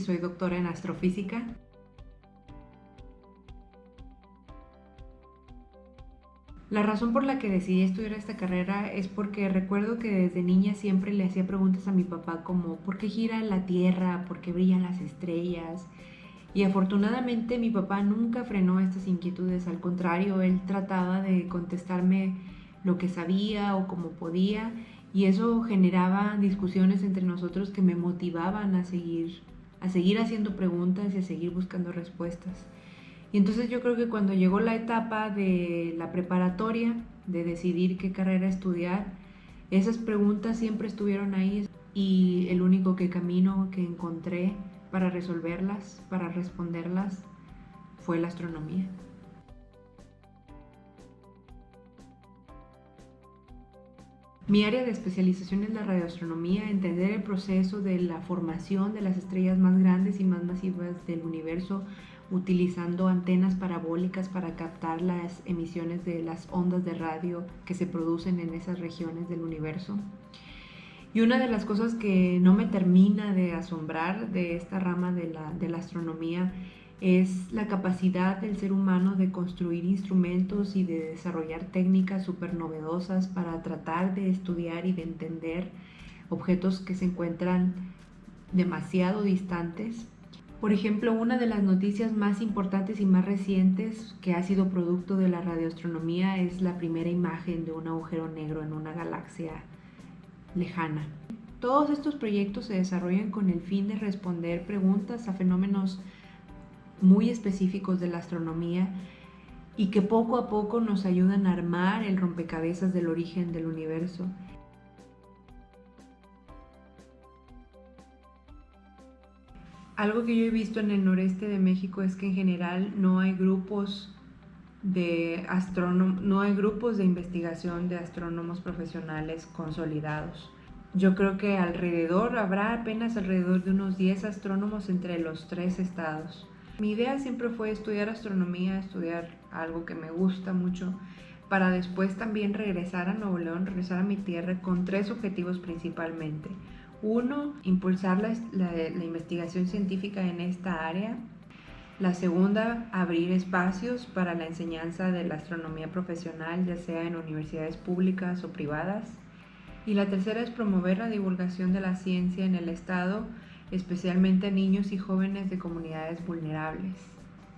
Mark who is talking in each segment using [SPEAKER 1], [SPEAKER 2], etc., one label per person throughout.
[SPEAKER 1] soy doctora en astrofísica. La razón por la que decidí estudiar esta carrera es porque recuerdo que desde niña siempre le hacía preguntas a mi papá como ¿por qué gira la Tierra? ¿por qué brillan las estrellas? Y afortunadamente mi papá nunca frenó estas inquietudes, al contrario, él trataba de contestarme lo que sabía o como podía y eso generaba discusiones entre nosotros que me motivaban a seguir, a seguir haciendo preguntas y a seguir buscando respuestas. Y entonces yo creo que cuando llegó la etapa de la preparatoria, de decidir qué carrera estudiar, esas preguntas siempre estuvieron ahí y el único camino que encontré para resolverlas, para responderlas, fue la astronomía. Mi área de especialización es la radioastronomía, entender el proceso de la formación de las estrellas más grandes y más masivas del universo utilizando antenas parabólicas para captar las emisiones de las ondas de radio que se producen en esas regiones del universo. Y una de las cosas que no me termina de asombrar de esta rama de la, astronomía es la capacidad del ser humano de construir instrumentos y de desarrollar técnicas súper novedosas para tratar de estudiar y de entender objetos que se encuentran demasiado distantes. Por ejemplo, una de las noticias más importantes y más recientes que ha sido producto de la radioastronomía es la primera imagen de un agujero negro en una galaxia lejana. Todos estos proyectos se desarrollan con el fin de responder preguntas a fenómenos muy específicos de la astronomía y que poco a poco nos ayudan a armar el rompecabezas del origen del universo. Algo que yo he visto en el noreste de México es que en general no hay grupos de no hay grupos de investigación de astrónomos profesionales consolidados. Yo creo que alrededor habrá apenas alrededor de unos 10 astrónomos entre los tres estados. Mi idea siempre fue estudiar astronomía, estudiar algo que me gusta mucho, para después también regresar a Nuevo León, regresar a mi tierra con tres objetivos principalmente. Uno, impulsar la, la, investigación científica en esta área. La segunda, abrir espacios para la enseñanza de la astronomía profesional, ya sea en universidades públicas o privadas. Y la tercera es promover la divulgación de la ciencia en el Estado especialmente a niños y jóvenes de comunidades vulnerables.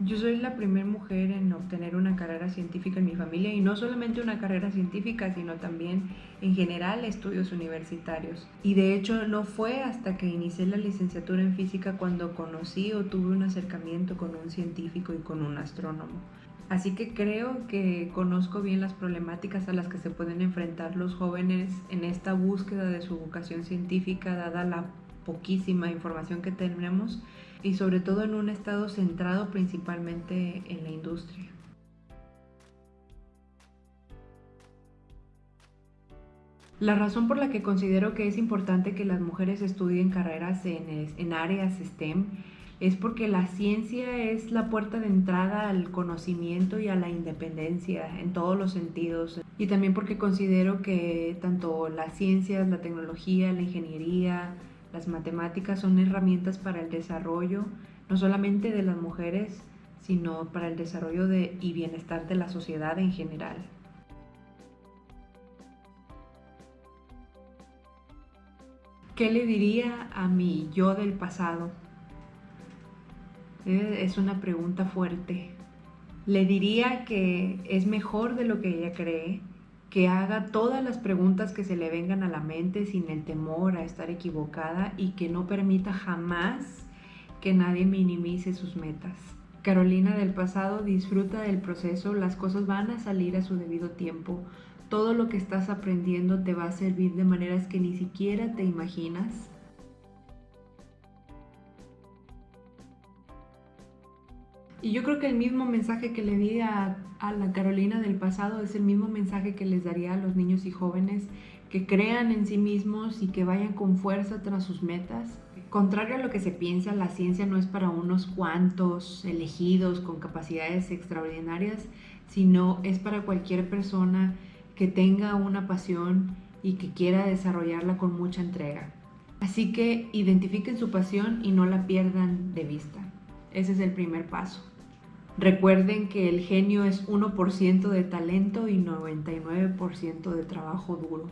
[SPEAKER 1] Yo soy la primera mujer en obtener una carrera científica en mi familia y no solamente una carrera científica, sino también en general estudios universitarios. Y de hecho no fue hasta que inicié la licenciatura en física cuando conocí o tuve un acercamiento con un científico y con un astrónomo. Así que creo que conozco bien las problemáticas a las que se pueden enfrentar los jóvenes en esta búsqueda de su vocación científica dada la poquísima información que tenemos y sobre todo en un estado centrado principalmente en la industria. La razón por la que considero que es importante que las mujeres estudien carreras en, en, áreas STEM es porque la ciencia es la puerta de entrada al conocimiento y a la independencia en todos los sentidos. Y también porque considero que tanto las ciencias, la tecnología, la ingeniería, las matemáticas son herramientas para el desarrollo no solamente de las mujeres, sino para el desarrollo de, y bienestar de la sociedad en general. ¿Qué le diría a mi yo del pasado? Eh, es una pregunta fuerte. Le diría que es mejor de lo que ella cree, que haga todas las preguntas que se le vengan a la mente sin el temor a estar equivocada y que no permita jamás que nadie minimice sus metas. Carolina del pasado disfruta del proceso, las cosas van a salir a su debido tiempo, todo lo que estás aprendiendo te va a servir de maneras que ni siquiera te imaginas Y yo creo que el mismo mensaje que le di a, la Carolina del pasado es el mismo mensaje que les daría a los niños y jóvenes que crean en sí mismos y que vayan con fuerza tras sus metas. Contrario a lo que se piensa, la ciencia no es para unos cuantos elegidos con capacidades extraordinarias, sino es para cualquier persona que tenga una pasión y que quiera desarrollarla con mucha entrega. Así que identifiquen su pasión y no la pierdan de vista. Ese es el primer paso. Recuerden que el genio es 1% de talento y 99% de trabajo duro.